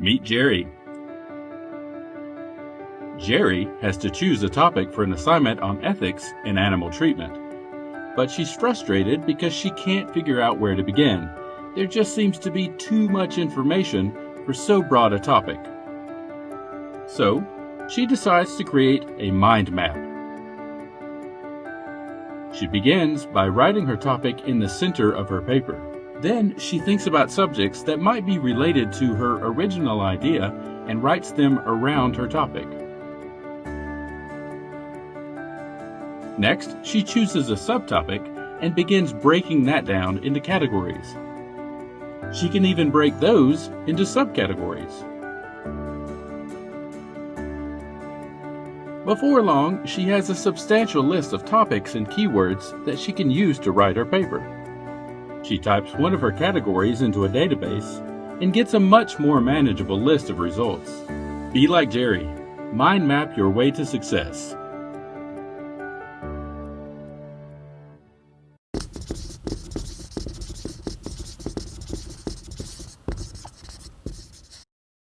Meet Jerry. Jerry has to choose a topic for an assignment on ethics in animal treatment. But she's frustrated because she can't figure out where to begin. There just seems to be too much information for so broad a topic. So, she decides to create a mind map. She begins by writing her topic in the center of her paper. Then she thinks about subjects that might be related to her original idea and writes them around her topic. Next, she chooses a subtopic and begins breaking that down into categories. She can even break those into subcategories. Before long, she has a substantial list of topics and keywords that she can use to write her paper. She types one of her categories into a database and gets a much more manageable list of results. Be like Jerry. Mind map your way to success.